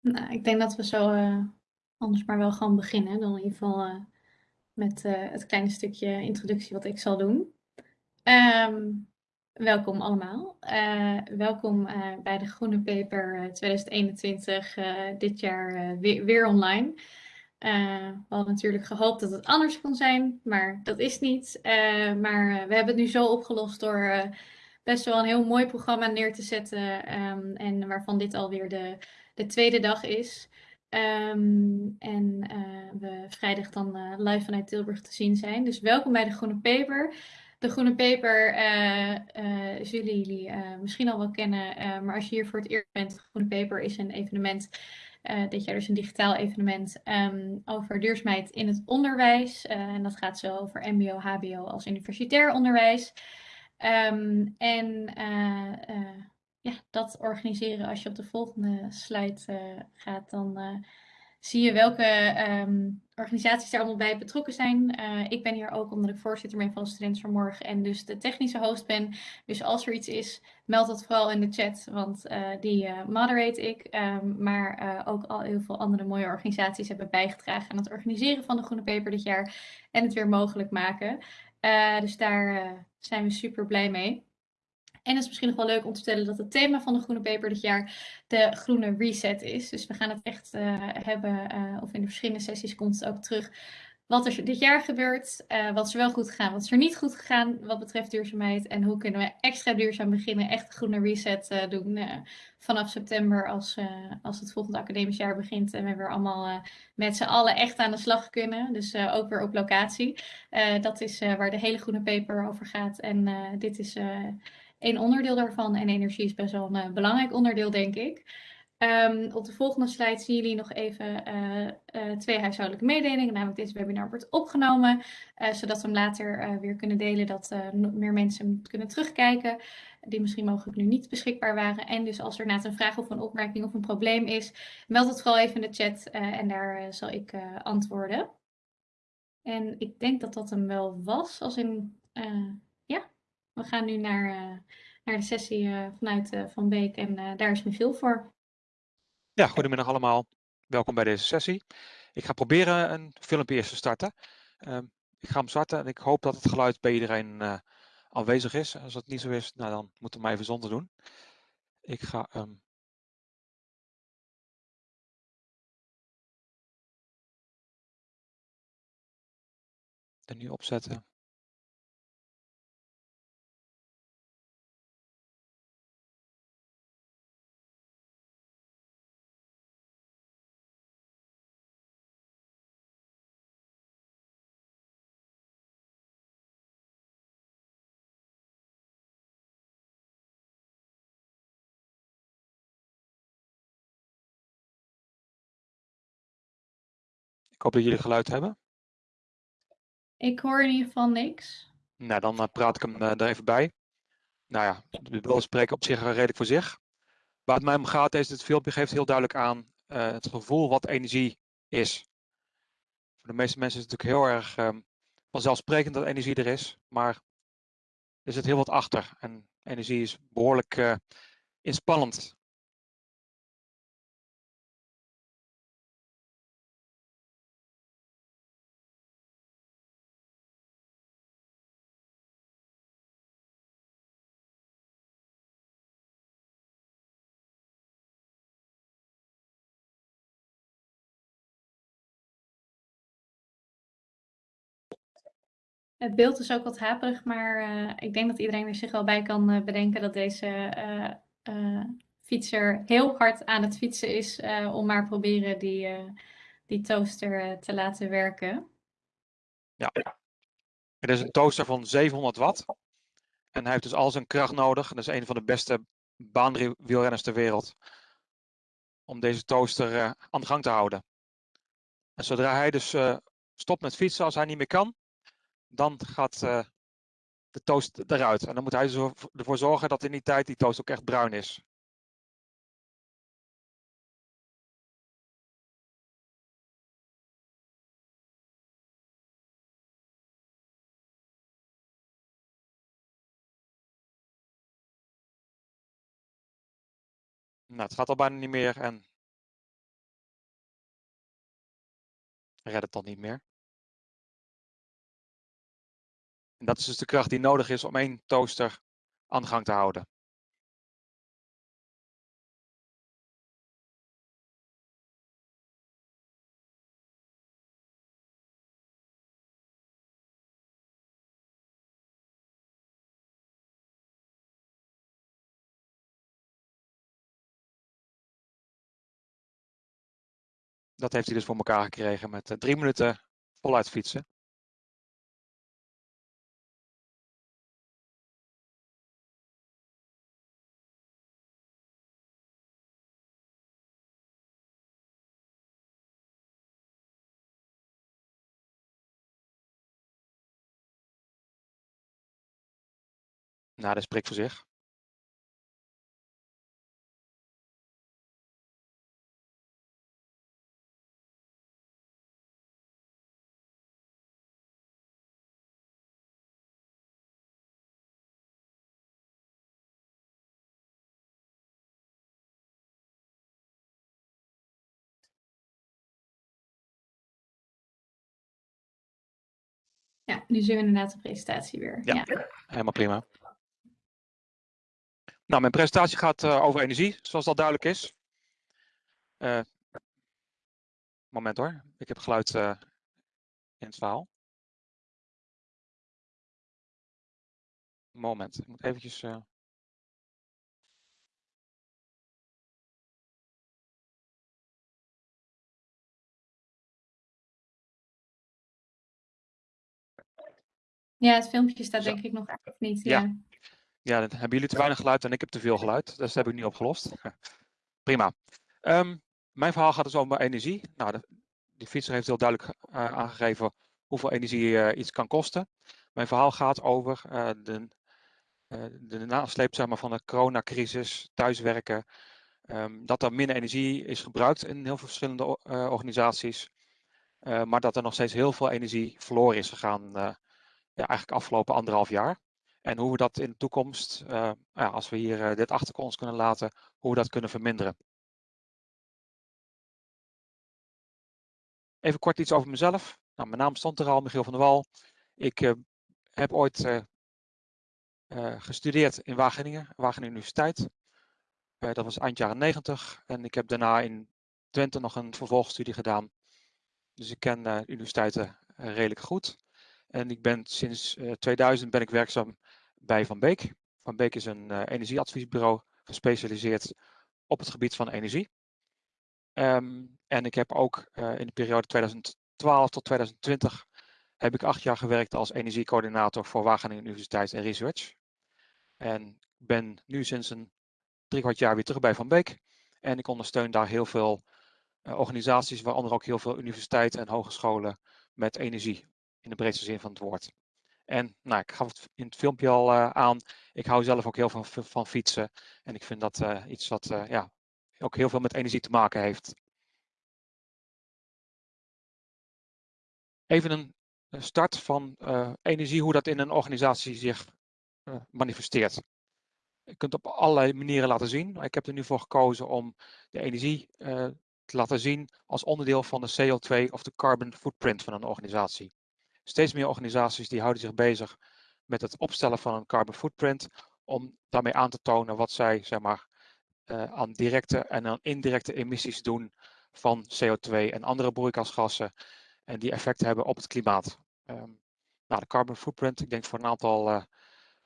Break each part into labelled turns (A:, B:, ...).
A: Nou, ik denk dat we zo uh, anders maar wel gewoon beginnen. Dan in ieder geval uh, met uh, het kleine stukje introductie wat ik zal doen. Um, welkom allemaal. welkom bij de Groene Paper 2021, dit jaar weer, weer, online. we hadden natuurlijk gehoopt dat het anders kon zijn, maar dat is niet. maar we hebben het nu zo opgelost door best wel een heel mooi programma neer te zetten. Um, en waarvan dit alweer de de tweede dag is. Um, en uh, we vrijdag dan uh, live vanuit Tilburg te zien zijn. Dus welkom bij de Groene Paper. De Groene Paper uh, zullen jullie misschien al wel kennen. maar als je hier voor het eerst bent, de Groene Paper is een evenement. dit jaar dus een digitaal evenement um, over duurzaamheid in het onderwijs. en dat gaat zo over MBO, HBO als universitair onderwijs. Um, en ja, dat organiseren. Als je op de volgende slide uh, gaat, dan uh, zie je welke um, organisaties daar allemaal bij betrokken zijn. Uh, ik ben hier ook omdat ik voorzitter ben van de Studenten van Morgen en dus de technische host ben. Dus als er iets is, meld dat vooral in de chat, want die moderate ik. Um, maar ook al heel veel andere mooie organisaties hebben bijgedragen aan het organiseren van de Groene Paper dit jaar en het weer mogelijk maken. dus daar zijn we super blij mee. En het is misschien nog wel leuk om te vertellen dat het thema van de Groene Paper dit jaar de groene reset is. Dus we gaan het echt uh, hebben, uh, of in de verschillende sessies komt het ook terug, wat er dit jaar gebeurt, uh, wat is er wel goed gegaan, wat is er niet goed gegaan wat betreft duurzaamheid en hoe kunnen we extra duurzaam beginnen, echt een groene reset doen vanaf september als, als het volgende academisch jaar begint en we weer allemaal met z'n allen echt aan de slag kunnen. Dus ook weer op locatie. dat is waar de hele Groene Paper over gaat en dit is een onderdeel daarvan. En energie is best wel een uh, belangrijk onderdeel, denk ik. Um, op de volgende slide zien jullie nog even uh, uh, twee huishoudelijke mededelingen. Namelijk deze webinar wordt opgenomen, zodat we hem later weer kunnen delen, dat meer mensen hem kunnen terugkijken. Die misschien mogelijk nu niet beschikbaar waren. En dus als er na een vraag of een opmerking of een probleem is, meld het vooral even in de chat en daar zal ik antwoorden. En ik denk dat dat hem wel was, als in we gaan nu naar, uh, naar de sessie uh, vanuit uh, Van Beek en daar is veel voor.
B: Ja, goedemiddag allemaal. Welkom bij deze sessie. Ik ga proberen een filmpje eerst te starten. Ehm, ik ga hem starten en ik hoop dat het geluid bij iedereen aanwezig is. Als dat niet zo is, nou, dan moeten we maar even zonder doen. Ik ga um, er nu opzetten. Ik hoop dat jullie geluid hebben.
A: Ik hoor in ieder geval niks.
B: Nou, dan uh, praat ik hem uh, er even bij. Nou ja, de beelden spreken op zich redelijk voor zich. Waar het mij om gaat is, het filmpje geeft heel duidelijk aan uh, het gevoel wat energie is. Voor de meeste mensen is het natuurlijk heel erg um, vanzelfsprekend dat energie er is, maar er zit heel wat achter. En energie is behoorlijk inspannend.
A: Het beeld is ook wat haperig, maar uh, ik denk dat iedereen er zich wel bij kan uh, bedenken dat deze uh, fietser heel hard aan het fietsen is om maar proberen die, die toaster te laten werken.
B: Ja, het is een toaster van 700 watt. En hij heeft dus al zijn kracht nodig. Dat is een van de beste baanwielrenners ter wereld. Om deze toaster aan de gang te houden. En zodra hij dus stopt met fietsen als hij niet meer kan, dan gaat uh, de toast eruit. En dan moet hij ervoor zorgen dat in die tijd die toast ook echt bruin is. Nou, het gaat al bijna niet meer en redt het dan niet meer. En dat is dus de kracht die nodig is om één toaster aan de gang te houden. Dat heeft hij dus voor elkaar gekregen met drie minuten voluit fietsen. Nou, dat spreekt voor zich.
A: Ja, nu zien we inderdaad de presentatie weer.
B: Ja.
A: Ja.
B: Helemaal prima. Nou, mijn presentatie gaat eh, over energie, zoals dat duidelijk is. Eh, moment hoor, ik heb geluid eh, in het verhaal. Moment, ik moet eventjes...
A: Ja, het filmpje staat denk ik nog niet.
B: Ja.
A: Ja.
B: Ja, dan hebben jullie te weinig geluid en ik heb te veel geluid. Dus dat heb ik nu opgelost. Prima. Ehm, mijn verhaal gaat dus over energie. Nou, de, die fietser heeft heel duidelijk eh, aangegeven hoeveel energie eh, iets kan kosten. Mijn verhaal gaat over eh, de, de nasleep van de coronacrisis, thuiswerken. ehm, dat er minder energie is gebruikt in heel veel verschillende organisaties. Maar dat er nog steeds heel veel energie verloren is gegaan. ja, eigenlijk afgelopen anderhalf jaar. En hoe we dat in de toekomst, eh, ja, als we hier eh, dit achter ons kunnen laten, hoe we dat kunnen verminderen. Even kort iets over mezelf. Nou, mijn naam stond er al, Michiel van der Wal. Ik eh, heb ooit gestudeerd in Wageningen, Wageningen Universiteit. Dat was eind jaren 90. En ik heb daarna in Twente nog een vervolgstudie gedaan. Dus ik ken universiteiten redelijk goed. En ik ben sinds eh, 2000 ben ik werkzaam bij Van Beek. Van Beek is een eh, energieadviesbureau gespecialiseerd op het gebied van energie. Ehm, en ik heb ook eh, in de periode 2012 tot 2020 heb ik acht jaar gewerkt als energiecoördinator voor Wageningen Universiteit en Research. En ben nu sinds een drie kwart jaar weer terug bij Van Beek. En ik ondersteun daar heel veel eh, organisaties, waaronder ook heel veel universiteiten en hogescholen met energie in de breedste zin van het woord. En nou, ik gaf het in het filmpje al eh, aan, ik hou zelf ook heel van, van fietsen. En ik vind dat eh, iets wat eh, ja, ook heel veel met energie te maken heeft. Even een start van energie, hoe dat in een organisatie zich manifesteert. Je kunt op allerlei manieren laten zien. Ik heb er nu voor gekozen om de energie te laten zien als onderdeel van de CO2 of de carbon footprint van een organisatie. Steeds meer organisaties die houden zich bezig met het opstellen van een carbon footprint om daarmee aan te tonen wat zij zeg maar, eh, aan directe en aan indirecte emissies doen van CO2 en andere broeikasgassen en die effect hebben op het klimaat. Ehm, nou, de carbon footprint, ik denk voor een aantal eh,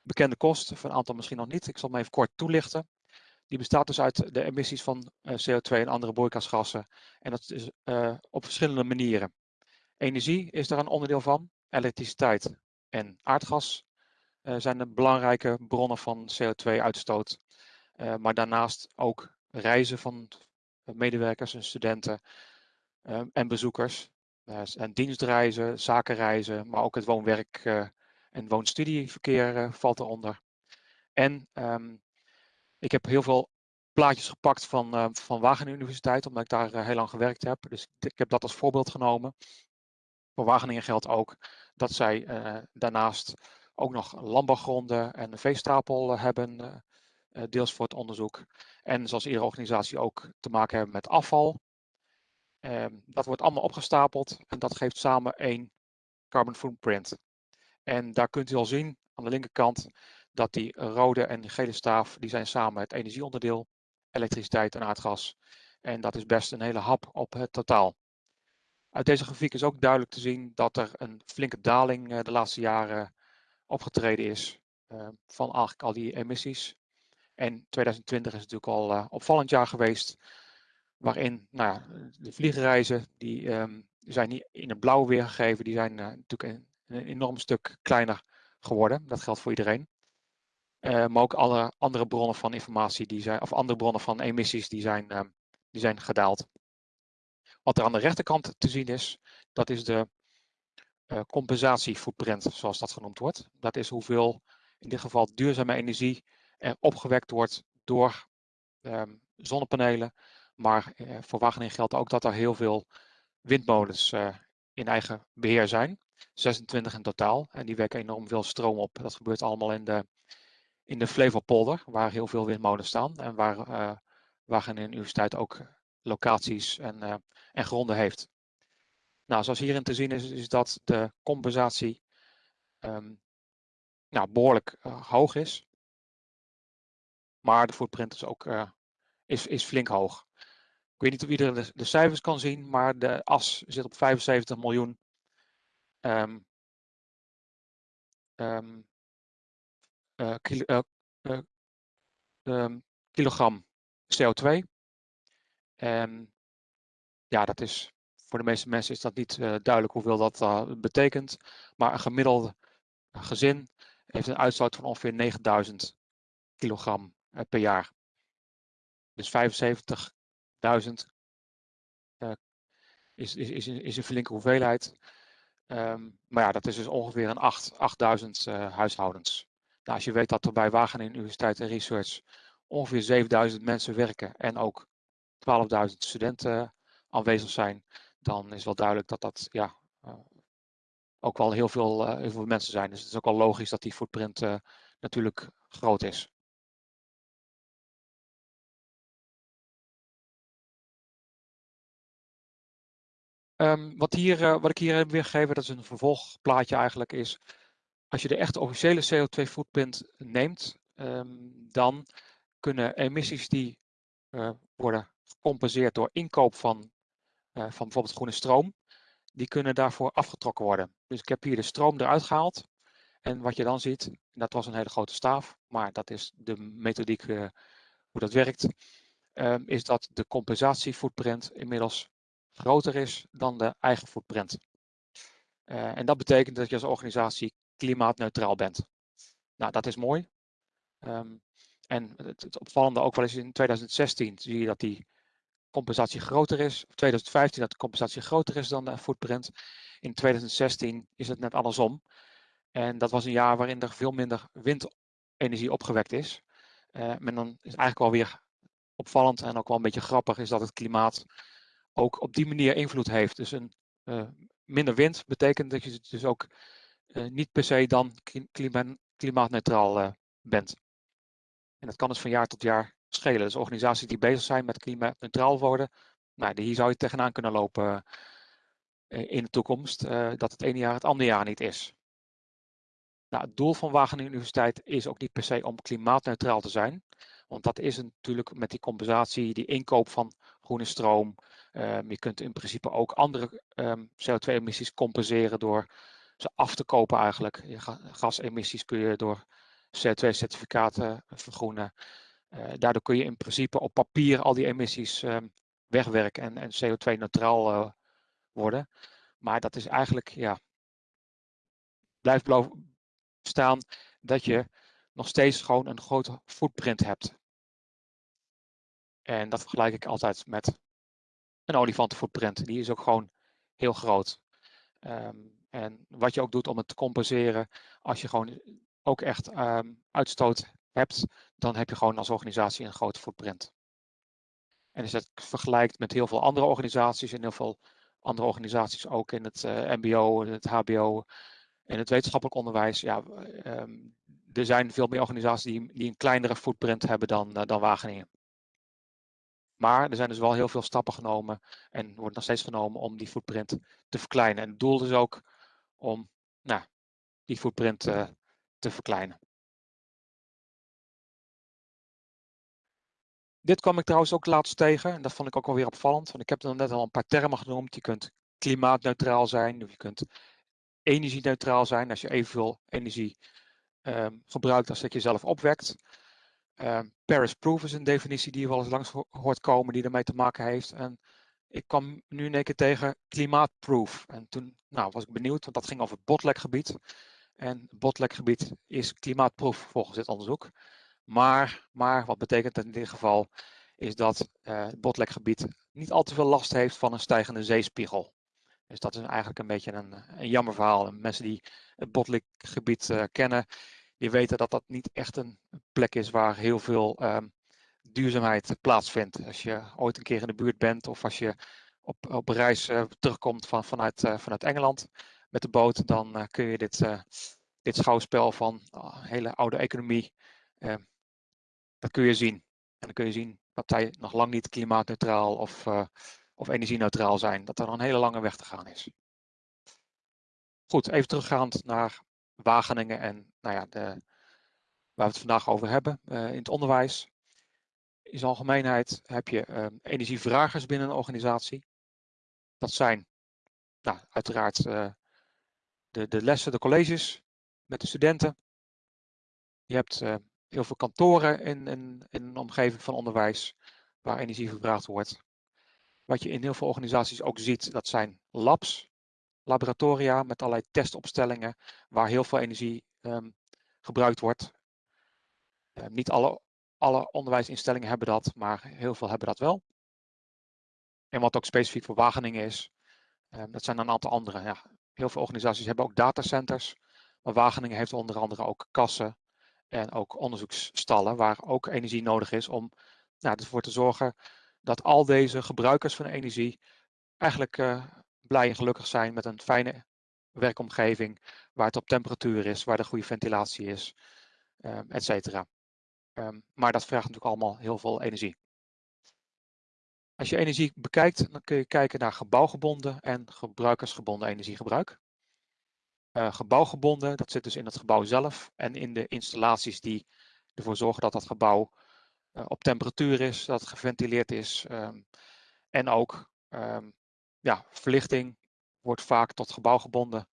B: bekende kosten, voor een aantal misschien nog niet. Ik zal hem even kort toelichten. Die bestaat dus uit de emissies van eh, CO2 en andere broeikasgassen. En dat is op verschillende manieren. Energie is daar een onderdeel van. Elektriciteit en aardgas eh, zijn de belangrijke bronnen van CO2-uitstoot. Eh, maar daarnaast ook reizen van medewerkers en studenten eh, en bezoekers. Eh, en dienstreizen, zakenreizen, maar ook het woon-werk en woonstudieverkeer valt eronder. En ehm, ik heb heel veel plaatjes gepakt van, eh, van Wageningen Universiteit, omdat ik daar heel lang gewerkt heb. Dus ik heb dat als voorbeeld genomen. Voor Wageningen geldt ook dat zij eh, daarnaast ook nog landbouwgronden en een veestapel eh, hebben, eh, deels voor het onderzoek. En zoals iedere organisatie ook te maken hebben met afval. Ehm, dat wordt allemaal opgestapeld en dat geeft samen één carbon footprint. En daar kunt u al zien aan de linkerkant dat die rode en gele staaf, die zijn samen het energieonderdeel, elektriciteit en aardgas. En dat is best een hele hap op het totaal. Uit deze grafiek is ook duidelijk te zien dat er een flinke daling eh, de laatste jaren opgetreden is uh, van eigenlijk al die emissies. En 2020 is natuurlijk al uh, opvallend jaar geweest, waarin nou, de vliegreizen, die um, zijn niet in het blauw weergegeven, die zijn natuurlijk een, een, enorm stuk kleiner geworden. Dat geldt voor iedereen. maar ook alle andere bronnen van informatie, die zijn, of andere bronnen van emissies, die zijn, ehm, die zijn gedaald. Wat er aan de rechterkant te zien is, dat is de uh, compensatiefootprint, zoals dat genoemd wordt. Dat is hoeveel, in dit geval duurzame energie, er opgewekt wordt door um, zonnepanelen. Maar uh, voor Wageningen geldt ook dat er heel veel windmolens uh, in eigen beheer zijn. 26 in totaal. En die wekken enorm veel stroom op. Dat gebeurt allemaal in de, in de Flevopolder, waar heel veel windmolens staan. En waar Wageningen Universiteit ook locaties en, uh, en gronden heeft. Nou, zoals hierin te zien is, is dat de compensatie um, nou, behoorlijk uh, hoog is. Maar de footprint is ook uh, is, is flink hoog. Ik weet niet of iedereen de, cijfers kan zien, maar de as zit op 75 miljoen um, kilo, kilogram CO2. En ja, dat is voor de meeste mensen is dat niet uh, duidelijk hoeveel dat uh, betekent. Maar een gemiddeld gezin heeft een uitstoot van ongeveer 9000 kilogram uh, per jaar. Dus 75.000 is, is, is, is een flinke hoeveelheid. Um, maar ja, dat is dus ongeveer een 8, 8000 huishoudens. Nou, als je weet dat er bij Wageningen Universiteit en Research ongeveer 7000 mensen werken en ook 12.000 studenten aanwezig zijn, dan is wel duidelijk dat dat ja, uh, ook wel heel veel, uh, heel veel mensen zijn. Dus het is ook wel logisch dat die footprint uh, natuurlijk groot is. Um, wat, hier, wat ik hier heb weergegeven, dat is een vervolgplaatje eigenlijk, is als je de echte officiële CO2 footprint neemt, um, dan kunnen emissies die worden gecompenseerd door inkoop van, uh, van bijvoorbeeld groene stroom, die kunnen daarvoor afgetrokken worden. Dus ik heb hier de stroom eruit gehaald. En wat je dan ziet, dat was een hele grote staaf, maar dat is de methodiek uh, hoe dat werkt, uh, is dat de compensatiefootprint inmiddels groter is dan de eigen footprint. En dat betekent dat je als organisatie klimaatneutraal bent. Nou, dat is mooi. Um, en het, het, opvallende ook wel eens in 2016 zie je dat die compensatie groter is. 2015 dat de compensatie groter is dan de footprint. In 2016 is het net andersom. En dat was een jaar waarin er veel minder windenergie opgewekt is. Uh, maar dan is eigenlijk wel weer opvallend en ook wel een beetje grappig is dat het klimaat ook op die manier invloed heeft. Dus een uh, minder wind betekent dat je dus ook uh, niet per se dan klima klimaatneutraal bent. En dat kan dus van jaar tot jaar schelen. Dus organisaties die bezig zijn met klimaatneutraal worden, nou, hier zou je tegenaan kunnen lopen uh, in de toekomst, uh, dat het ene jaar het andere jaar niet is. Nou, het doel van Wageningen Universiteit is ook niet per se om klimaatneutraal te zijn. Want dat is natuurlijk met die compensatie, die inkoop van groene stroom. Um, je kunt in principe ook andere um, CO2-emissies compenseren door ze af te kopen eigenlijk. Gasemissies kun je door CO2-certificaten vergroenen. Uh, daardoor kun je in principe op papier al die emissies uh, wegwerken en, en CO2-neutraal uh, eh, worden. Maar dat is eigenlijk, ja, blijft staan dat je nog steeds gewoon een grote footprint hebt. En dat vergelijk ik altijd met een olifantenfootprint. Die is ook gewoon heel groot. Um, en wat je ook doet om het te compenseren, als je gewoon ook echt um, uitstoot hebt, dan heb je gewoon als organisatie een grote footprint. En als je dat vergelijkt met heel veel andere organisaties en heel veel andere organisaties ook in het uh, MBO, in het HBO en het wetenschappelijk onderwijs, ja, um, er zijn veel meer organisaties die, die een kleinere footprint hebben dan, uh, dan Wageningen. Maar er zijn dus wel heel veel stappen genomen en wordt nog steeds genomen om die footprint te verkleinen. En het doel is ook om nou, die footprint uh, te verkleinen. Dit kwam ik trouwens ook laatst tegen en dat vond ik ook alweer opvallend. Want ik heb er net al een paar termen genoemd. Je kunt klimaatneutraal zijn of je kunt energie-neutraal zijn als je evenveel energie um, gebruikt als dat je zelf opwekt. Um, Paris Proof is een definitie die je wel eens langs hoort komen die ermee te maken heeft. En ik kwam nu in één keer tegen klimaatproof. En toen nou, was ik benieuwd, want dat ging over het botlekgebied. En botlekgebied is klimaatproof volgens dit onderzoek. Maar, maar wat betekent dat in dit geval? Is dat uh, het botlekgebied niet al te veel last heeft van een stijgende zeespiegel. Dus dat is eigenlijk een beetje een, een jammer verhaal. En mensen die het botlekgebied uh, kennen, die weten dat dat niet echt een plek is waar heel veel um, duurzaamheid plaatsvindt. Als je ooit een keer in de buurt bent of als je op, op reis uh, terugkomt van, vanuit, vanuit Engeland met de boot, dan uh, kun je dit, dit schouwspel van oh, hele oude economie, ehm, dat kun je zien. En dan kun je zien dat zij nog lang niet klimaatneutraal of, of energie-neutraal zijn. Dat er nog een hele lange weg te gaan is. Goed, even teruggaand naar Wageningen en nou ja, de, waar we het vandaag over hebben in het onderwijs. In zijn algemeenheid heb je energievragers binnen een organisatie. Dat zijn nou, uiteraard de, de lessen, de colleges met de studenten. Je hebt heel veel kantoren in, in, in een omgeving van onderwijs waar energie gevraagd wordt. Wat je in heel veel organisaties ook ziet, dat zijn labs laboratoria met allerlei testopstellingen waar heel veel energie um, gebruikt wordt. Uh, niet alle, alle onderwijsinstellingen hebben dat, maar heel veel hebben dat wel. En wat ook specifiek voor Wageningen is, um, dat zijn een aantal andere. Ja, heel veel organisaties hebben ook datacenters, maar Wageningen heeft onder andere ook kassen en ook onderzoeksstallen waar ook energie nodig is om nou, ervoor te zorgen dat al deze gebruikers van energie eigenlijk uh, blij en gelukkig zijn met een fijne werkomgeving waar het op temperatuur is, waar de goede ventilatie is, um, et cetera. Um, maar dat vraagt natuurlijk allemaal heel veel energie. Als je energie bekijkt, dan kun je kijken naar gebouwgebonden en gebruikersgebonden energiegebruik. Uh, gebouwgebonden, dat zit dus in het gebouw zelf en in de installaties die ervoor zorgen dat dat gebouw uh, op temperatuur is, dat het geventileerd is um, en ook ja, verlichting wordt vaak tot gebouwgebonden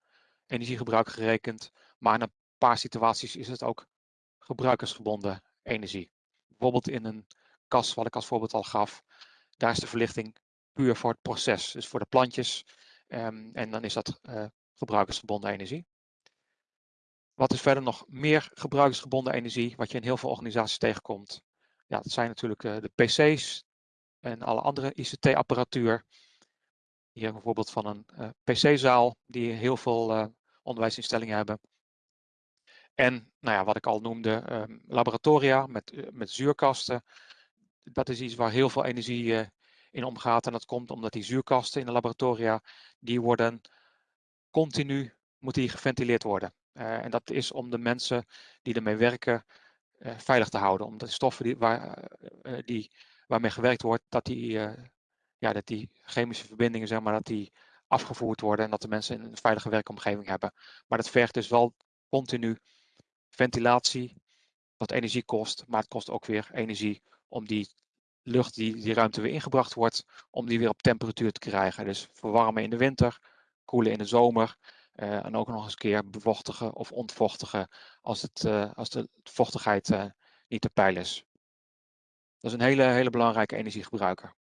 B: energiegebruik gerekend. Maar in een paar situaties is het ook gebruikersgebonden energie. Bijvoorbeeld in een kas, wat ik als voorbeeld al gaf, daar is de verlichting puur voor het proces, dus voor de plantjes. Um, en dan is dat uh, gebruikersgebonden energie. Wat is verder nog meer gebruikersgebonden energie, wat je in heel veel organisaties tegenkomt? Ja, dat zijn natuurlijk uh, de PC's en alle andere ICT-apparatuur. Hier bijvoorbeeld van een uh, PC-zaal die heel veel onderwijsinstellingen hebben. En nou ja, wat ik al noemde, um, laboratoria met, met zuurkasten. Dat is iets waar heel veel energie in omgaat. En dat komt omdat die zuurkasten in de laboratoria, die worden continu, moeten die geventileerd worden. en dat is om de mensen die ermee werken veilig te houden. Omdat de stoffen die, waar, die, waarmee gewerkt wordt, dat die ja, dat die chemische verbindingen zeg maar, dat die afgevoerd worden en dat de mensen een veilige werkomgeving hebben. Maar dat vergt dus wel continu ventilatie, wat energie kost, maar het kost ook weer energie om die lucht die die ruimte weer ingebracht wordt, om die weer op temperatuur te krijgen. Dus verwarmen in de winter, koelen in de zomer uh, en ook nog eens een keer bevochtigen of ontvochtigen als, het, uh, als de vochtigheid uh, niet te peil is. Dat is een hele, hele belangrijke energiegebruiker.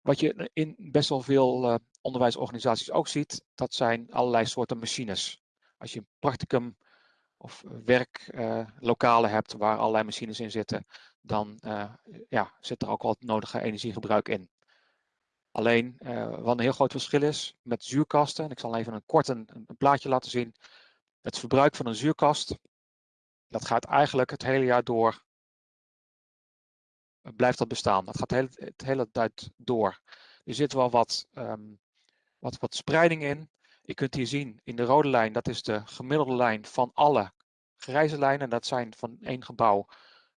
B: Wat je in best wel veel onderwijsorganisaties ook ziet, dat zijn allerlei soorten machines. Als je een practicum of werklokalen hebt waar allerlei machines in zitten, dan uh, ja, zit er ook wel het nodige energiegebruik in. Alleen wat een heel groot verschil is met zuurkasten, en ik zal even een kort een, plaatje laten zien. Het verbruik van een zuurkast, dat gaat eigenlijk het hele jaar door blijft dat bestaan. Dat gaat het hele tijd door. Er zit wel wat, um, wat, wat spreiding in. Je kunt hier zien in de rode lijn, dat is de gemiddelde lijn van alle grijze lijnen. Dat zijn van één gebouw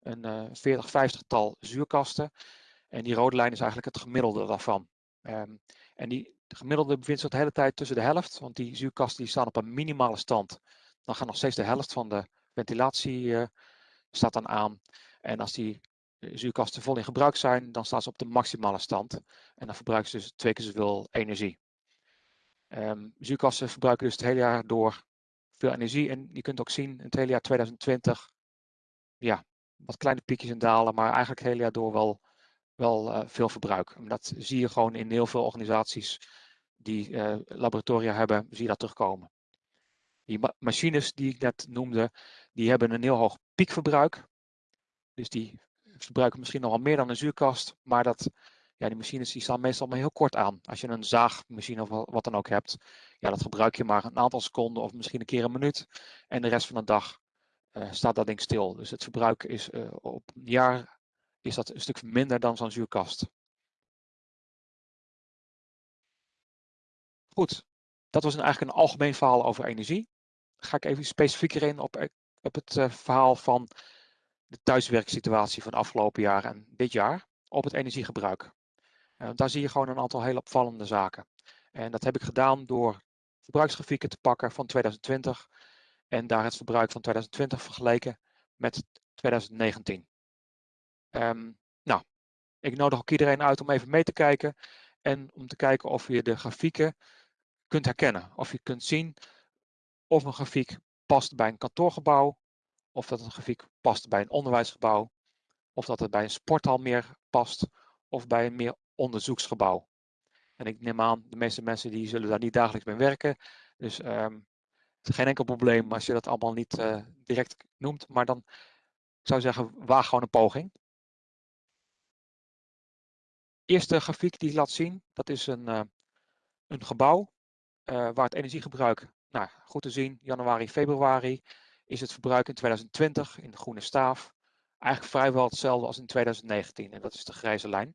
B: een uh, 40, 50 tal zuurkasten. En die rode lijn is eigenlijk het gemiddelde daarvan. Ehm, en die gemiddelde bevindt zich de hele tijd tussen de helft, want die zuurkasten die staan op een minimale stand. Dan gaat nog steeds de helft van de ventilatie uh, staat dan aan. En als die zuurkasten vol in gebruik zijn, dan staan ze op de maximale stand. En dan verbruiken ze dus twee keer zoveel energie. Um, zuurkasten verbruiken dus het hele jaar door veel energie. En je kunt ook zien, in het hele jaar 2020, ja, wat kleine piekjes en dalen, maar eigenlijk het hele jaar door wel, wel uh, veel verbruik. Dat zie je gewoon in heel veel organisaties die uh, laboratoria hebben, zie je dat terugkomen. Die ma machines die ik net noemde, die hebben een heel hoog piekverbruik. Dus die verbruiken misschien nog wel meer dan een zuurkast, maar dat, ja, die machines die staan meestal maar heel kort aan. Als je een zaagmachine of wat dan ook hebt, ja, dat gebruik je maar een aantal seconden of misschien een keer een minuut. En de rest van de dag staat dat ding stil. Dus het verbruik is uh, op een jaar is dat een stuk minder dan zo'n zuurkast. Goed, dat was eigenlijk een algemeen verhaal over energie. Ga ik even specifieker in op, eh, op het verhaal van de thuiswerksituatie van afgelopen jaren en dit jaar op het energiegebruik. Daar zie je gewoon een aantal heel opvallende zaken. En dat heb ik gedaan door verbruiksgrafieken te pakken van 2020 en daar het verbruik van 2020 vergeleken met 2019. Um, ehm, nou, ik nodig ook iedereen uit om even mee te kijken en om te kijken of je de grafieken kunt herkennen. Of je kunt zien of een grafiek past bij een kantoorgebouw, of dat een grafiek past bij een onderwijsgebouw, of dat het bij een sporthal meer past, of bij een meer onderzoeksgebouw. En ik neem aan, de meeste mensen die zullen daar niet dagelijks mee werken. Dus is geen enkel probleem als je dat allemaal niet uh, direct noemt. Maar dan zou zeggen, waag gewoon een poging. Eerste grafiek die ik laat zien, dat is een, uh, een gebouw uh, waar het energiegebruik, nou goed te zien, januari, februari, is het verbruik in 2020 in de groene staaf eigenlijk vrijwel hetzelfde als in 2019. En dat is de grijze lijn.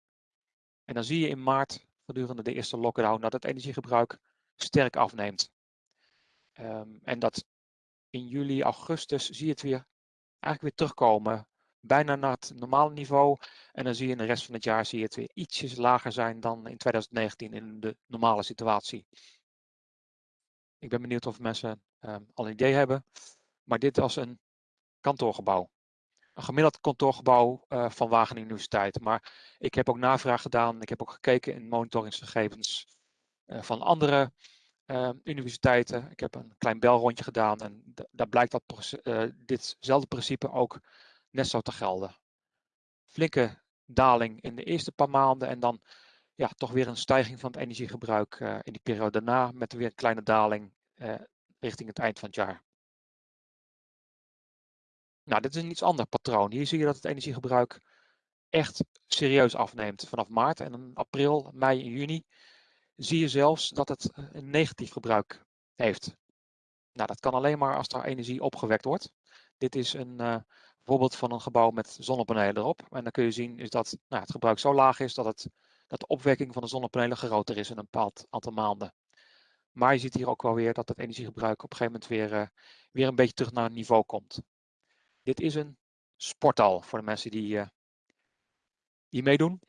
B: En dan zie je in maart gedurende de eerste lockdown dat het energiegebruik sterk afneemt. Um, en dat in juli, augustus zie je het weer eigenlijk weer terugkomen. Bijna naar het normale niveau. En dan zie je in de rest van het jaar zie je het weer ietsjes lager zijn dan in 2019 in de normale situatie. Ik ben benieuwd of mensen um, al een idee hebben. Maar dit was een kantoorgebouw een gemiddeld kantoorgebouw uh, van Wageningen Universiteit. Maar ik heb ook navraag gedaan. Ik heb ook gekeken in monitoringsgegevens uh, van andere uh, universiteiten. Ik heb een klein belrondje gedaan en daar blijkt dat ditzelfde principe ook net zo te gelden. Flinke daling in de eerste paar maanden en dan ja, toch weer een stijging van het energiegebruik in die periode daarna met weer een kleine daling richting het eind van het jaar. Nou, dit is een iets ander patroon. Hier zie je dat het energiegebruik echt serieus afneemt vanaf maart. En april, mei en juni zie je zelfs dat het eh, een negatief gebruik heeft. Nou, dat kan alleen maar als er energie opgewekt wordt. Dit is een uh, voorbeeld van een gebouw met zonnepanelen erop. En dan kun je zien is dat nou, het gebruik zo laag is dat, het, dat de opwekking van de zonnepanelen groter is in een bepaald aantal maanden. Maar je ziet hier ook wel weer dat het energiegebruik op een gegeven moment weer, uh, weer een beetje terug naar een niveau komt. Dit is een sporthal voor de mensen die, die meedoen.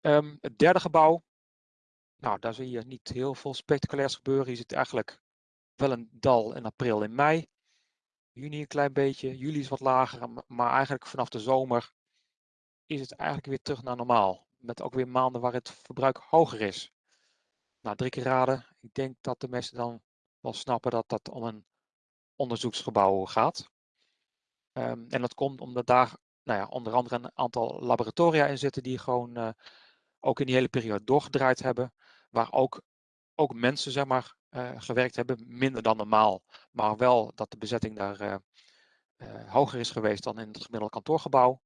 B: Um, het derde gebouw. Nou, daar zie je niet heel veel spectaculairs gebeuren. Je ziet eigenlijk wel een dal in april en mei. Juni een klein beetje. Juli is wat lager. Maar eigenlijk vanaf de zomer is het eigenlijk weer terug naar normaal. Met ook weer maanden waar het verbruik hoger is. Nou, drie keer raden. Ik denk dat de mensen dan wel snappen dat dat om een onderzoeksgebouw gaat. Um, en dat komt omdat daar nou ja, onder andere een aantal laboratoria in zitten die gewoon uh, ook in die hele periode doorgedraaid hebben. Waar ook, ook mensen zeg maar, uh, gewerkt hebben, minder dan normaal. Maar wel dat de bezetting daar uh, hoger is geweest dan in het gemiddelde kantoorgebouw.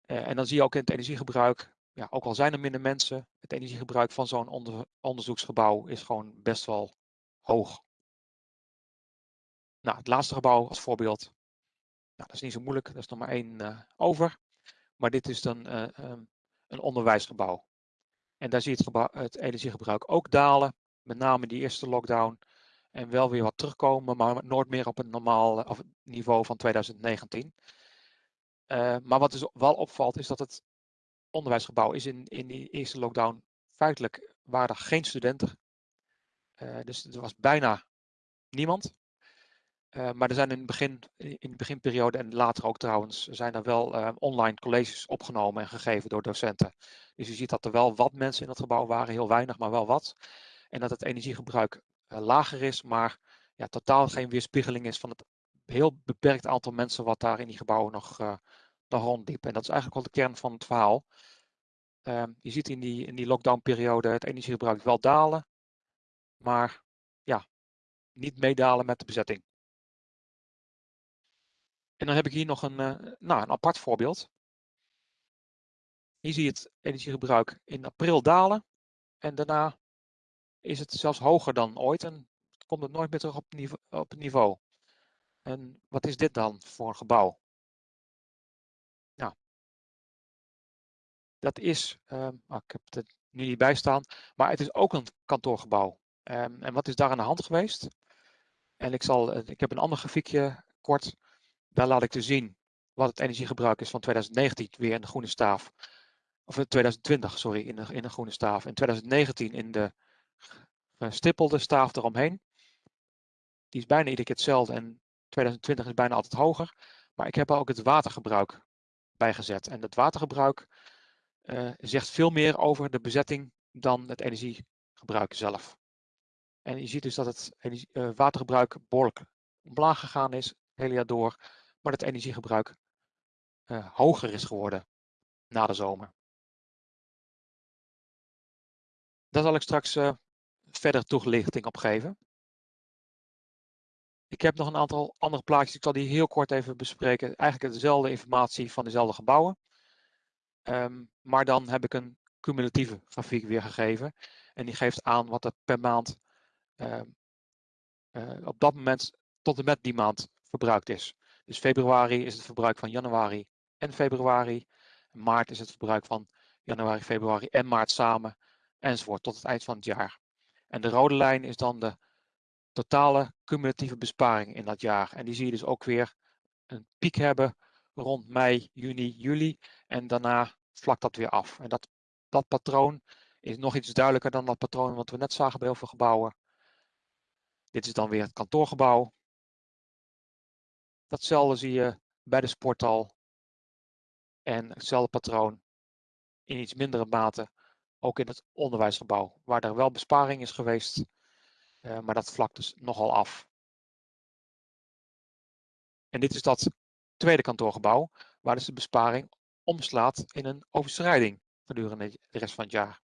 B: en dan zie je ook in het energiegebruik, ja, ook al zijn er minder mensen, het energiegebruik van zo'n onder, onderzoeksgebouw is gewoon best wel hoog. Nou, het laatste gebouw als voorbeeld. Nou, dat is niet zo moeilijk, er is nog maar één over. Maar dit is dan um, een onderwijsgebouw. En daar zie je het, het, energiegebruik ook dalen. Met name die eerste lockdown. En wel weer wat terugkomen, maar nooit meer op een normaal of niveau van 2019. Uh, maar wat dus wel opvalt is dat het onderwijsgebouw is in, in die eerste lockdown feitelijk waren geen studenten. Uh, dus er was bijna niemand. Uh, maar er zijn in, begin, in de beginperiode en later ook trouwens, zijn er wel uh, online colleges opgenomen en gegeven door docenten. Dus je ziet dat er wel wat mensen in het gebouw waren, heel weinig, maar wel wat. En dat het energiegebruik uh, lager is, maar ja, totaal geen weerspiegeling is van het heel beperkt aantal mensen wat daar in die gebouwen nog, nog rondliep. En dat is eigenlijk wel de kern van het verhaal. Ehm, je ziet in die, in die lockdownperiode het energiegebruik wel dalen, maar ja, niet meedalen met de bezetting. En dan heb ik hier nog een, uh, nou, een apart voorbeeld. Hier zie je het energiegebruik in april dalen. En daarna is het zelfs hoger dan ooit en komt het nooit meer terug op, niveau, op het niveau. En wat is dit dan voor een gebouw? Nou, dat is, uh, ik heb het er nu niet bij staan, maar het is ook een kantoorgebouw. Um, en wat is daar aan de hand geweest? En ik, zal, eh, ik heb een ander grafiekje kort daar laat ik te zien wat het energiegebruik is van 2019 weer in de groene staaf. Of 2020, sorry, in de, in de groene staaf. En 2019 in de gestippelde staaf eromheen. Die is bijna iedere keer hetzelfde en 2020 is bijna altijd hoger. Maar ik heb er ook het watergebruik bij gezet. En het watergebruik uh, zegt veel meer over de bezetting dan het energiegebruik zelf. En je ziet dus dat het uh, watergebruik behoorlijk omlaag gegaan is, het hele jaar door maar het energiegebruik uh, hoger is geworden na de zomer. Daar zal ik straks uh, verder toelichting op geven. Ik heb nog een aantal andere plaatjes, ik zal die heel kort even bespreken. Eigenlijk dezelfde informatie van dezelfde gebouwen. Um, maar dan heb ik een cumulatieve grafiek weergegeven. En die geeft aan wat er per maand uh, uh, op dat moment tot en met die maand verbruikt is. Dus februari is het verbruik van januari en februari. Maart is het verbruik van januari, februari en maart samen. Enzovoort tot het eind van het jaar. En de rode lijn is dan de totale cumulatieve besparing in dat jaar. En die zie je dus ook weer een piek hebben rond mei, juni, juli. En daarna vlakt dat weer af. En dat, dat patroon is nog iets duidelijker dan dat patroon wat we net zagen bij heel veel gebouwen. Dit is dan weer het kantoorgebouw. Datzelfde zie je bij de sporthal. En hetzelfde patroon in iets mindere mate ook in het onderwijsgebouw, waar er wel besparing is geweest, uh, maar dat vlakt dus nogal af. En dit is dat tweede kantoorgebouw, waar dus de besparing omslaat in een overschrijding gedurende de rest van het jaar.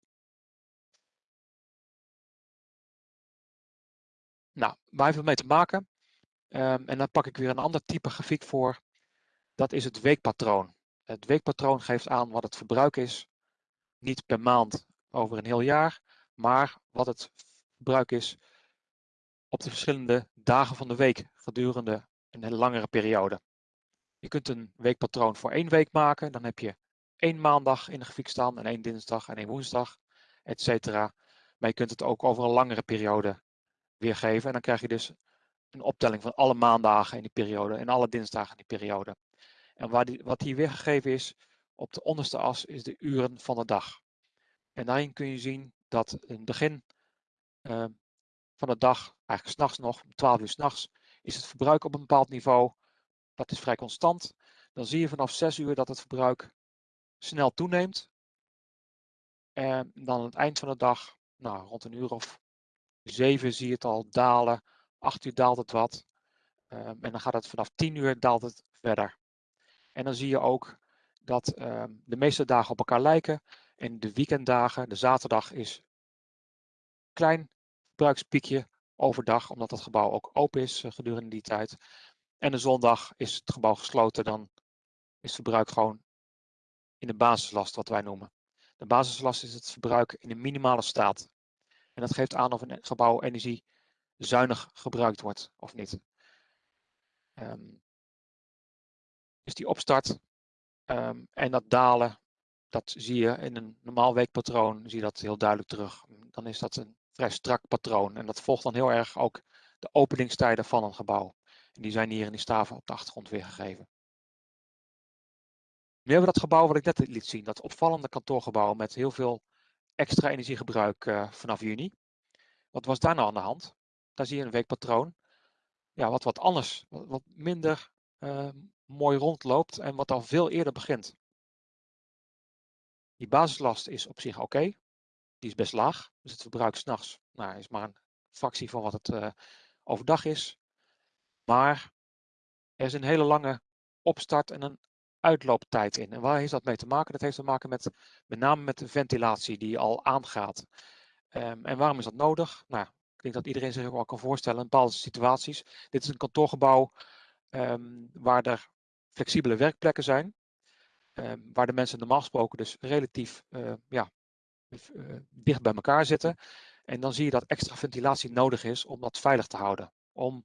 B: Nou, waar heeft het mee te maken? Um, en dan pak ik weer een ander type grafiek voor. Dat is het weekpatroon. Het weekpatroon geeft aan wat het verbruik is. Niet per maand over een heel jaar, maar wat het verbruik is op de verschillende dagen van de week gedurende een langere periode. Je kunt een weekpatroon voor één week maken. Dan heb je één maandag in de grafiek staan en één dinsdag en één woensdag, etc. Maar je kunt het ook over een langere periode weergeven. En dan krijg je dus een optelling van alle maandagen in die periode en alle dinsdagen in die periode. En waar die, wat hier weergegeven is op de onderste as is de uren van de dag. En daarin kun je zien dat in het begin uh, van de dag, eigenlijk s'nachts nog, om 12 uur s'nachts, is het verbruik op een bepaald niveau. Dat is vrij constant. Dan zie je vanaf 6 uur dat het verbruik snel toeneemt. En dan aan het eind van de dag, nou, rond een uur of 7 zie je het al dalen 8 uur daalt het wat. Um, en dan gaat het vanaf 10 uur daalt het verder. En dan zie je ook dat um, de meeste dagen op elkaar lijken. En de weekenddagen, de zaterdag is klein verbruikspiekje overdag, omdat het gebouw ook open is uh, gedurende die tijd. En de zondag is het gebouw gesloten, dan is het verbruik gewoon in de basislast, wat wij noemen. De basislast is het verbruik in een minimale staat. En dat geeft aan of een gebouw energie zuinig gebruikt wordt of niet. Um, dus die opstart um, en dat dalen, dat zie je in een normaal weekpatroon, zie je dat heel duidelijk terug. Dan is dat een vrij strak patroon en dat volgt dan heel erg ook de openingstijden van een gebouw. En die zijn hier in die staven op de achtergrond weergegeven. Nu hebben we dat gebouw wat ik net liet zien, dat opvallende kantoorgebouw met heel veel extra energiegebruik uh, vanaf juni. Wat was daar nou aan de hand? Daar zie je een weekpatroon. Ja, wat wat anders, wat, minder uh, mooi rondloopt en wat al veel eerder begint. Die basislast is op zich oké. Die is best laag. Dus het verbruik s'nachts nou, is maar een fractie van wat het uh, overdag is. Maar er is een hele lange opstart en een uitlooptijd in. En waar heeft dat mee te maken? Dat heeft te maken met met name met de ventilatie die al aangaat. Um, en waarom is dat nodig? Nou, denk dat iedereen zich ook wel kan voorstellen in bepaalde situaties. Dit is een kantoorgebouw um, waar er flexibele werkplekken zijn. Um, waar de mensen normaal gesproken dus relatief uh, ja, uh, dicht bij elkaar zitten. En dan zie je dat extra ventilatie nodig is om dat veilig te houden. Om,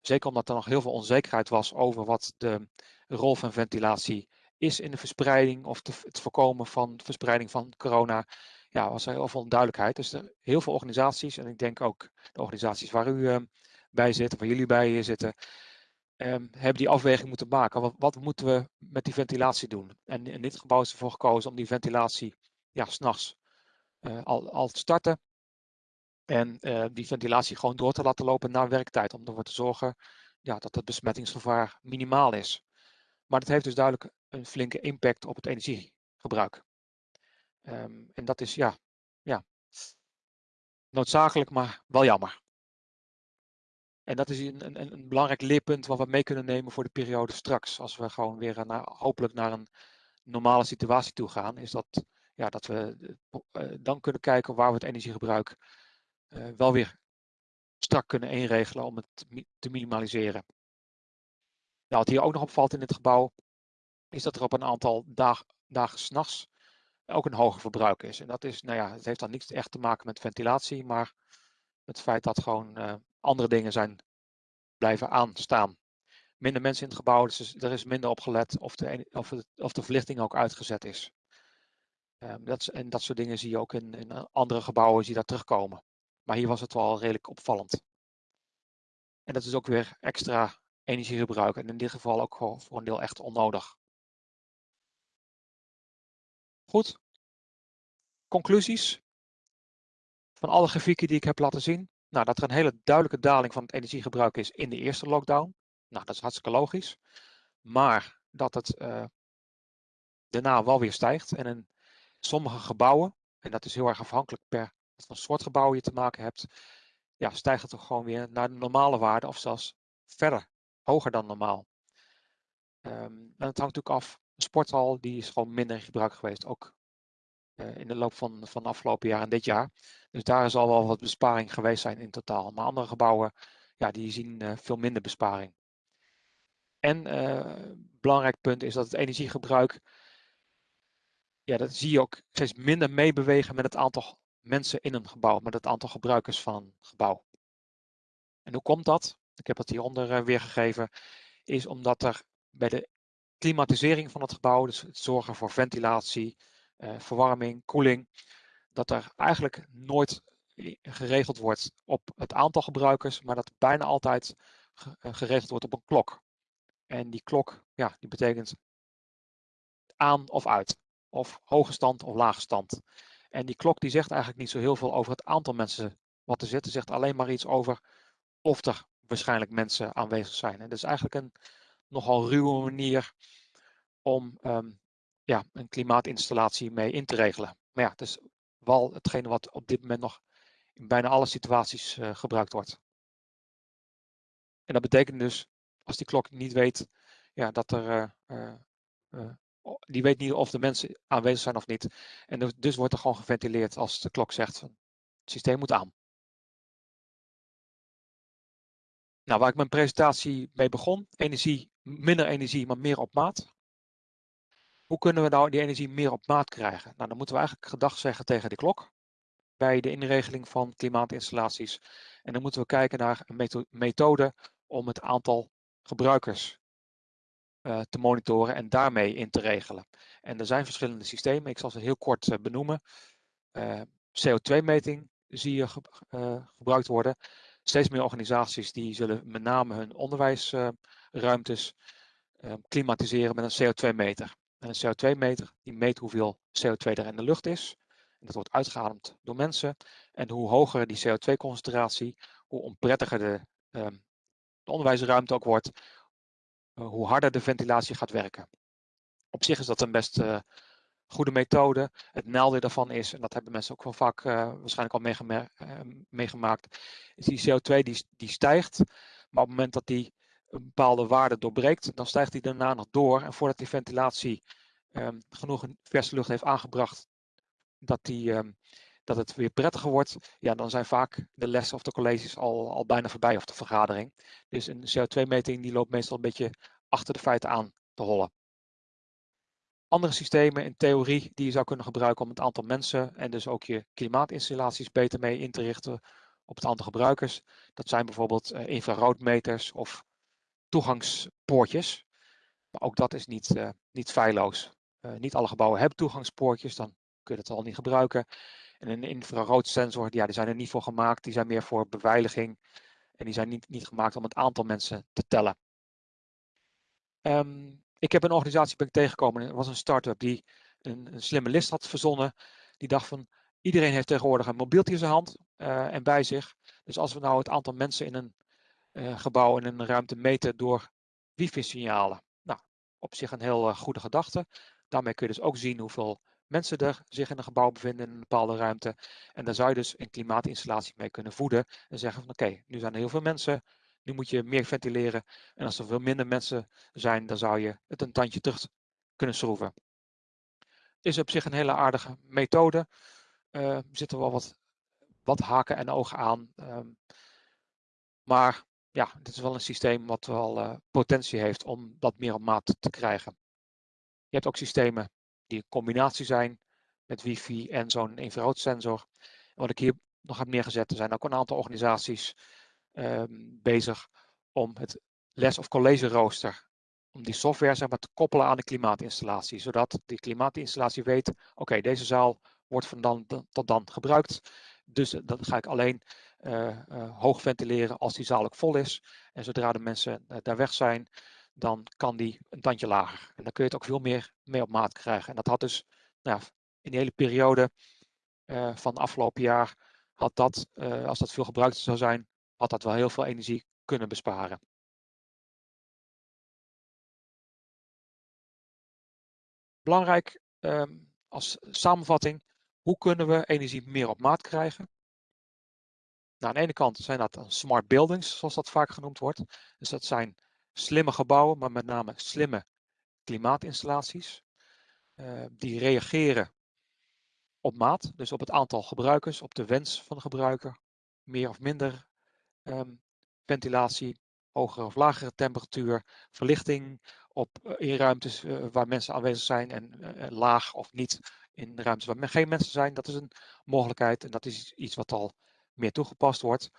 B: zeker omdat er nog heel veel onzekerheid was over wat de rol van ventilatie is in de verspreiding of het voorkomen van verspreiding van corona. Ja, was er heel veel onduidelijkheid. Dus er, heel veel organisaties, en ik denk ook de organisaties waar u uh, bij zit, waar jullie bij zitten, um, hebben die afweging moeten maken. Wat, wat, moeten we met die ventilatie doen? En in dit gebouw is ervoor gekozen om die ventilatie ja, s'nachts uh, al, al te starten. En uh, die ventilatie gewoon door te laten lopen na werktijd. Om ervoor te zorgen ja, dat het besmettingsgevaar minimaal is. Maar dat heeft dus duidelijk een flinke impact op het energiegebruik. Um, en dat is ja, ja, noodzakelijk, maar wel jammer. En dat is een, een, een, belangrijk leerpunt wat we mee kunnen nemen voor de periode straks. Als we gewoon weer naar, hopelijk naar een normale situatie toe gaan, is dat, ja, dat we uh, dan kunnen kijken waar we het energiegebruik uh, wel weer strak kunnen inregelen om het te minimaliseren. Nou, wat hier ook nog opvalt in dit gebouw, is dat er op een aantal dag, dagen s'nachts ook een hoger verbruik is. En dat is, nou ja, het heeft dan niets echt te maken met ventilatie, maar het feit dat gewoon uh, andere dingen zijn blijven aanstaan. Minder mensen in het gebouw, dus er is minder op gelet of de, of of de verlichting ook uitgezet is. Um, dat. En dat soort dingen zie je ook in, in andere gebouwen die daar terugkomen. Maar hier was het wel redelijk opvallend. En dat is ook weer extra energiegebruik en in dit geval ook voor een deel echt onnodig. Goed. Conclusies van alle grafieken die ik heb laten zien. Nou, dat er een hele duidelijke daling van het energiegebruik is in de eerste lockdown. Nou, dat is hartstikke logisch. Maar dat het uh, daarna wel weer stijgt. En in sommige gebouwen, en dat is heel erg afhankelijk per wat voor soort gebouw je te maken hebt, ja, stijgt het toch gewoon weer naar de normale waarde of zelfs verder, hoger dan normaal. Um, en het hangt natuurlijk af. Een sporthal die is gewoon minder in gebruik geweest, ook uh, in de loop van, van de afgelopen jaar en dit jaar. Dus daar zal wel wat besparing geweest zijn in totaal. Maar andere gebouwen, ja, die zien uh, veel minder besparing. En uh, belangrijk punt is dat het energiegebruik, ja, dat zie je ook steeds minder meebewegen met het aantal mensen in een gebouw, met het aantal gebruikers van een gebouw. En hoe komt dat? Ik heb het hieronder weergegeven. Is omdat er bij de klimatisering van het gebouw, dus het zorgen voor ventilatie, uh, verwarming, koeling, dat er eigenlijk nooit geregeld wordt op het aantal gebruikers, maar dat bijna altijd eh, geregeld wordt op een klok. En die klok, ja, die betekent aan of uit, of hoge stand of lage stand. En die klok die zegt eigenlijk niet zo heel veel over het aantal mensen wat er zit. zegt alleen maar iets over of er waarschijnlijk mensen aanwezig zijn. En dat is eigenlijk een nogal ruwe manier om um, ja, een klimaatinstallatie mee in te regelen. Maar ja, het is wel hetgene wat op dit moment nog in bijna alle situaties uh, gebruikt wordt. En dat betekent dus, als die klok niet weet ja, dat er uh, uh, die weet niet of de mensen aanwezig zijn of niet. En dus, dus wordt er gewoon geventileerd als de klok zegt van het systeem moet aan. Nou, waar ik mijn presentatie mee begon, energie, minder energie, maar meer op maat. Hoe kunnen we nou die energie meer op maat krijgen? Nou, dan moeten we eigenlijk gedag zeggen tegen de klok bij de inregeling van klimaatinstallaties. En dan moeten we kijken naar een methode om het aantal gebruikers uh, te monitoren en daarmee in te regelen. En er zijn verschillende systemen, ik zal ze heel kort uh, benoemen. Eh, CO2-meting zie je ge gebruikt worden. Steeds meer organisaties die zullen met name hun onderwijsruimtes klimatiseren met een CO2-meter. En een CO2-meter die meet hoeveel CO2 er in de lucht is. En dat wordt uitgeademd door mensen. En hoe hoger die CO2-concentratie, hoe onprettiger de, um, de onderwijsruimte ook wordt, uh, hoe harder de ventilatie gaat werken. Op zich is dat een best uh, goede methode. Het nadeel daarvan is, en dat hebben mensen ook wel vaak uh, waarschijnlijk al meegema meegemaakt, is die CO2 die, die stijgt. Maar op het moment dat die een bepaalde waarde doorbreekt, dan stijgt die daarna nog door. En voordat die ventilatie um, genoeg verse lucht heeft aangebracht, dat, die, um, dat het weer prettiger wordt, ja, dan zijn vaak de lessen of de colleges al, al bijna voorbij of de vergadering. Dus een CO2-meting die loopt meestal een beetje achter de feiten aan te hollen. Andere systemen in theorie die je zou kunnen gebruiken om het aantal mensen en dus ook je klimaatinstallaties beter mee in te richten op het aantal gebruikers. Dat zijn bijvoorbeeld uh, infraroodmeters of toegangspoortjes. Maar ook dat is niet, uh, niet feilloos. Uh, niet alle gebouwen hebben toegangspoortjes, dan kun je dat al niet gebruiken. En een infraroodsensor, ja, die zijn er niet voor gemaakt. Die zijn meer voor beveiliging. En die zijn niet, niet gemaakt om het aantal mensen te tellen. Um, ik heb een organisatie ben tegengekomen. Het was een start-up die een, een, slimme list had verzonnen. Die dacht van, iedereen heeft tegenwoordig een mobieltje in zijn hand uh, en bij zich. Dus als we nou het aantal mensen in een gebouw, in een ruimte meten door wifi-signalen. Nou, op zich een heel uh, goede gedachte. Daarmee kun je dus ook zien hoeveel mensen er zich in een gebouw bevinden in een bepaalde ruimte. En daar zou je dus een klimaatinstallatie mee kunnen voeden. En zeggen van oké, nu zijn er heel veel mensen. Nu moet je meer ventileren. En als er veel minder mensen zijn, dan zou je het een tandje terug kunnen schroeven. Is op zich een hele aardige methode. Uh, er zitten wel wat, wat haken en ogen aan. Um, maar ja, dit is wel een systeem wat wel uh, potentie heeft om dat meer op maat te krijgen. Je hebt ook systemen die een combinatie zijn met wifi en zo'n infraroodsensor. En wat ik hier nog heb neergezet, er zijn ook een aantal organisaties um, bezig om het les- of college rooster, om die software zeg maar, te koppelen aan de klimaatinstallatie, zodat die klimaatinstallatie weet, oké, deze zaal wordt van dan tot dan gebruikt, dus dan ga ik alleen uh, uh, hoog ventileren als die zaal ook vol is. En zodra de mensen daar weg zijn, dan kan die een tandje lager. En dan kun je het ook veel meer mee op maat krijgen. En dat had dus nou, in die hele periode uh, van afgelopen jaar, had dat, als dat veel gebruikt zou zijn, had dat wel heel veel energie kunnen besparen. Belangrijk um, als samenvatting, hoe kunnen we energie meer op maat krijgen? Nou, aan de ene kant zijn dat smart buildings, zoals dat vaak genoemd wordt. Dus dat zijn slimme gebouwen, maar met name slimme klimaatinstallaties. Uh, die reageren op maat, dus op het aantal gebruikers, op de wens van de gebruiker. Meer of minder um, ventilatie, hogere of lagere temperatuur, verlichting op, uh, in ruimtes uh, waar mensen aanwezig zijn en laag of niet in ruimtes waar geen mensen zijn. Dat is een mogelijkheid en dat is iets wat al meer toegepast wordt.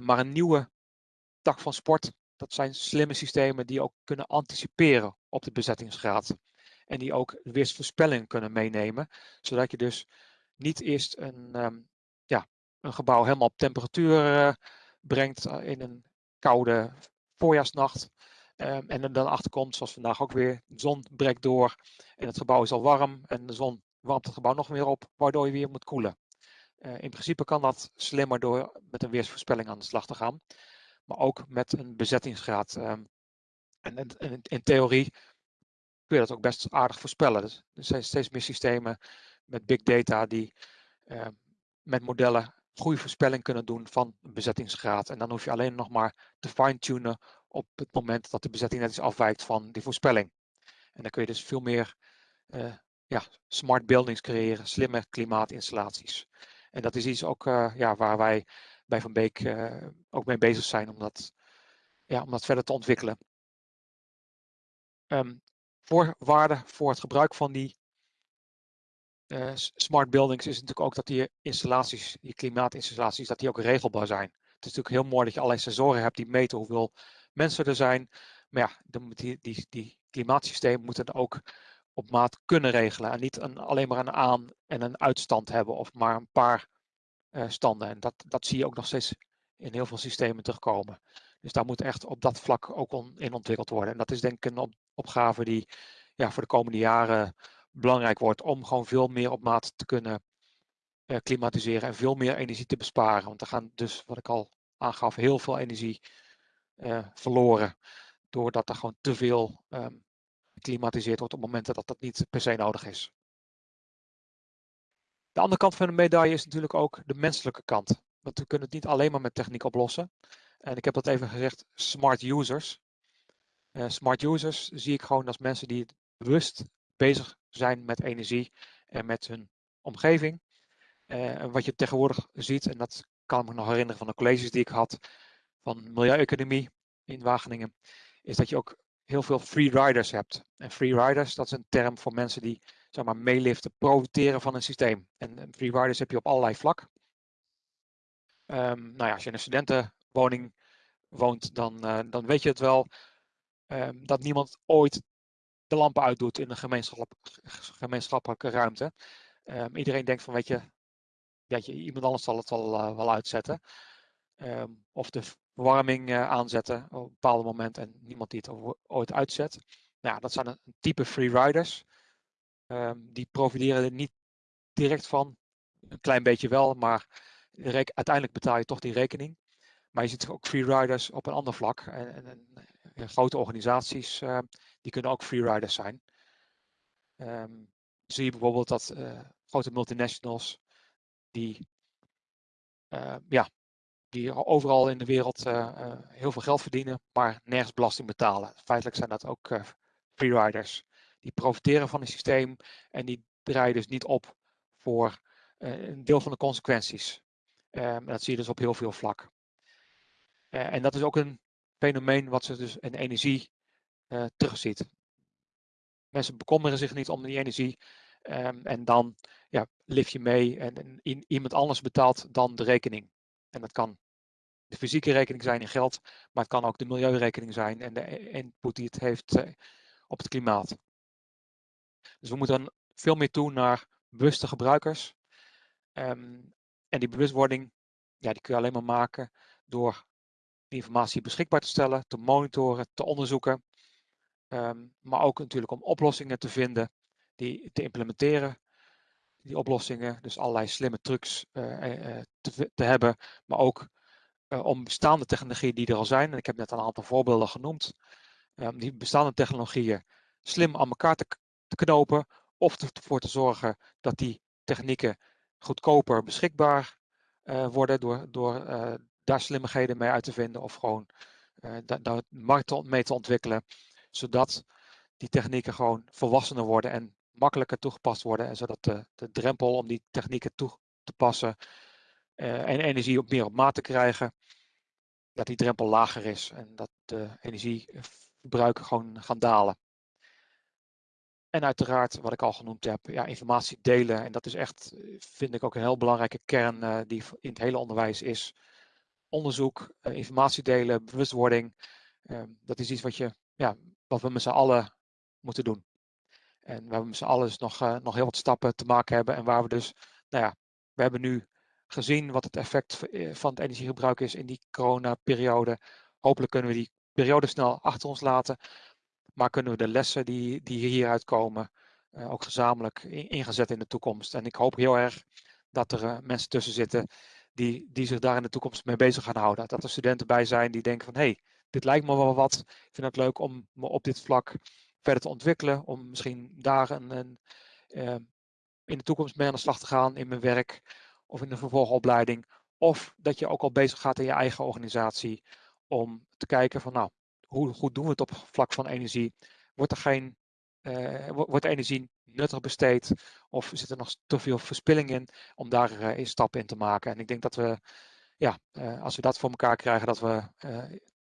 B: maar een nieuwe tak van sport dat zijn slimme systemen die ook kunnen anticiperen op de bezettingsgraad. En die ook weersvoorspelling kunnen meenemen. Zodat je dus niet eerst een, um, ja, een gebouw helemaal op temperatuur uh, brengt uh, in een koude voorjaarsnacht. Um, en dan achterkomt, zoals vandaag ook weer, de zon breekt door en het gebouw is al warm en de zon warmt het gebouw nog meer op, waardoor je weer moet koelen. Uh, in principe kan dat slimmer door met een weersvoorspelling aan de slag te gaan maar ook met een bezettingsgraad. Um, en, in theorie kun je dat ook best aardig voorspellen. Dus er zijn steeds meer systemen met big data die uh, met modellen goede voorspelling kunnen doen van bezettingsgraad. En dan hoef je alleen nog maar te fine-tunen op het moment dat de bezetting net iets afwijkt van die voorspelling. En dan kun je dus veel meer uh, ja, smart buildings creëren, slimme klimaatinstallaties. En dat is iets ook uh, ja, waar wij bij Van Beek uh, ook mee bezig zijn om dat, ja, om dat verder te ontwikkelen. Um, voorwaarde voor het gebruik van die smart buildings is natuurlijk ook dat die installaties, die klimaatinstallaties, dat die ook regelbaar zijn. Het is natuurlijk heel mooi dat je allerlei sensoren hebt die meten hoeveel mensen er zijn. Maar ja, moet die, die, die klimaatsystemen moeten ook op maat kunnen regelen. En niet een, alleen maar een aan- en een uitstand hebben of maar een paar uh, standen. En dat, dat zie je ook nog steeds in heel veel systemen terugkomen. Dus daar moet echt op dat vlak ook in ontwikkeld worden. En dat is denk ik een op, opgave die ja, voor de komende jaren belangrijk wordt om gewoon veel meer op maat te kunnen uh, klimatiseren en veel meer energie te besparen. Want er gaan dus, wat ik al aangaf, heel veel energie uh, verloren. Doordat er gewoon te veel um, geklimatiseerd wordt op momenten dat dat niet per se nodig is. De andere kant van de medaille is natuurlijk ook de menselijke kant. Want we kunnen het niet alleen maar met techniek oplossen. En ik heb dat even gezegd, smart users. Uh, smart users zie ik gewoon als mensen die bewust bezig zijn met energie en met hun omgeving. Uh, wat je tegenwoordig ziet, en dat kan ik me nog herinneren van de colleges die ik had van milieueconomie in Wageningen, is dat je ook heel veel free riders hebt. En free riders, dat is een term voor mensen die zeg maar, meeliften, profiteren van een systeem. En free riders heb je op allerlei vlak. Um, nou ja, als je in een studentenwoning woont, dan, uh, dan weet je het wel. Um, dat niemand ooit de lampen uitdoet in een gemeenschap, gemeenschappelijke ruimte. Um, iedereen denkt van, weet je, je, iemand anders zal het wel, uh, wel uitzetten. of de verwarming uh, aanzetten op een bepaald moment en niemand die het ooit uitzet. Nou, dat zijn een type free riders. die profiteren er niet direct van. Een klein beetje wel, maar uiteindelijk betaal je toch die rekening. Maar je ziet ook freeriders op een ander vlak. En, en, en grote organisaties uh, die kunnen ook freeriders zijn. Um, zie je bijvoorbeeld dat grote multinationals die, ja, die overal in de wereld heel veel geld verdienen, maar nergens belasting betalen. Feitelijk zijn dat ook freeriders. Die profiteren van het systeem en die draaien dus niet op voor een deel van de consequenties. Um, dat zie je dus op heel veel vlak. En dat is ook een fenomeen wat ze dus in energie terugziet. Mensen bekommeren zich niet om die energie. Um, en dan ja, lift je mee en, en iemand anders betaalt dan de rekening. En dat kan de fysieke rekening zijn in geld, maar het kan ook de milieurekening zijn en de input die het heeft uh, op het klimaat. Dus we moeten veel meer toe naar bewuste gebruikers. Um, en die bewustwording, ja, die kun je alleen maar maken door die informatie beschikbaar te stellen, te monitoren, te onderzoeken. Um, maar ook natuurlijk om oplossingen te vinden, die te implementeren. Die oplossingen, dus allerlei slimme trucs uh, uh, te, te, hebben, maar ook om bestaande technologieën die er al zijn. En ik heb net een aantal voorbeelden genoemd. Um, die bestaande technologieën slim aan elkaar te, knopen of ervoor te zorgen dat die technieken goedkoper beschikbaar uh, worden door, door uh, daar slimmigheden mee uit te vinden of gewoon de markt mee te ontwikkelen, zodat die technieken gewoon volwassener worden en makkelijker toegepast worden en zodat de, de drempel om die technieken toe te passen en energie op meer op maat te krijgen, dat die drempel lager is en dat de energieverbruiken gewoon gaan dalen. En uiteraard, wat ik al genoemd heb, ja, informatie delen. En dat is echt, vind ik ook een heel belangrijke kern uh, die in het hele onderwijs is. Onderzoek, uh, informatie delen, bewustwording. Uh, dat is iets wat, je, ja, wat we met z'n allen moeten doen. En waar we met z'n allen dus nog, eh, nog heel wat stappen te maken hebben. En waar we dus, nou ja, we hebben nu gezien wat het effect van het energiegebruik is in die coronaperiode. Hopelijk kunnen we die periode snel achter ons laten. Maar kunnen we de lessen die, die hieruit komen uh, ook gezamenlijk in, ingezet in de toekomst. En ik hoop heel erg dat er uh, mensen tussen zitten die, die zich daar in de toekomst mee bezig gaan houden. Dat er studenten bij zijn die denken van hé, hey, dit lijkt me wel wat. Ik vind het leuk om me op dit vlak verder te ontwikkelen. Om misschien daar een, een in de toekomst mee aan de slag te gaan in mijn werk of in de vervolgopleiding. Of dat je ook al bezig gaat in je eigen organisatie om te kijken van nou, hoe goed doen we het op vlak van energie? Wordt er geen uh, wordt energie nuttig besteed of zit er nog te veel verspilling in om daar uh, een stap in te maken? En ik denk dat we, ja, uh, als we dat voor elkaar krijgen, dat we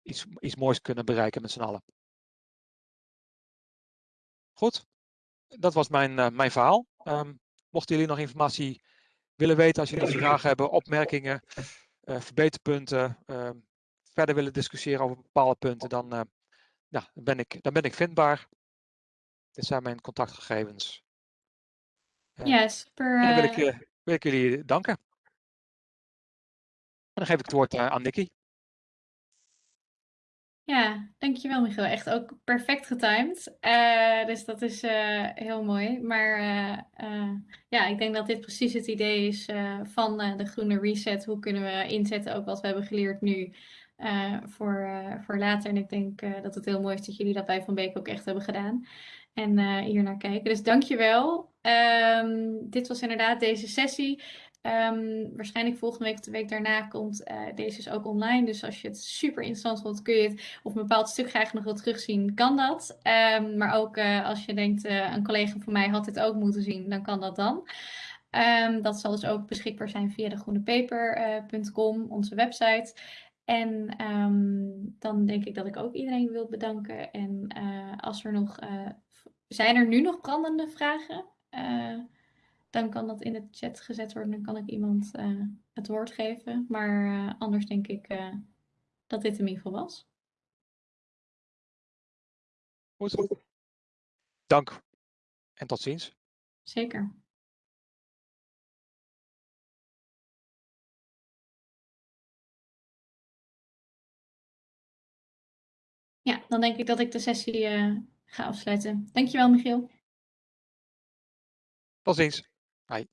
B: iets, iets moois kunnen bereiken met z'n allen. Goed, dat was mijn, mijn verhaal. Um, mochten jullie nog informatie willen weten, als jullie vragen hebben, opmerkingen, verbeterpunten, ehm, verder willen discussiëren over bepaalde punten, dan, uh, ja, dan, ben, ik, dan ben ik vindbaar. Dit zijn mijn contactgegevens.
A: Ja, super.
B: En dan wil ik, wil ik, jullie danken. En dan geef ik het woord aan Nicky.
A: Ja, dankjewel Michiel. Echt ook perfect getimed. Uh, dus dat is uh, heel mooi. Maar uh, ja, ik denk dat dit precies het idee is van de groene reset. Hoe kunnen we inzetten ook wat we hebben geleerd nu voor, voor later. En ik denk dat het heel mooi is dat jullie dat bij Van Beek ook echt hebben gedaan. En hier naar kijken. Dus dankjewel. Um, dit was inderdaad deze sessie. Um, waarschijnlijk volgende week of de week daarna komt uh, deze dus ook online. Dus als je het super interessant vond, kun je het of een bepaald stuk graag nog wil terugzien, kan dat. Um, maar ook uh, als je denkt, uh, een collega van mij had dit ook moeten zien, dan kan dat dan. Um, dat zal dus ook beschikbaar zijn via degroenepaper.com, onze website. En dan denk ik dat ik ook iedereen wil bedanken. En als er nog, zijn er nu nog brandende vragen? Dan kan dat in de chat gezet worden. Dan kan ik iemand uh, het woord geven. Maar uh, anders denk ik uh, dat dit in ieder geval was.
B: Goed. Dank. En tot ziens.
A: Zeker. Ja, dan denk ik dat ik de sessie ga afsluiten. Dankjewel, Michiel.
B: Tot ziens. はい。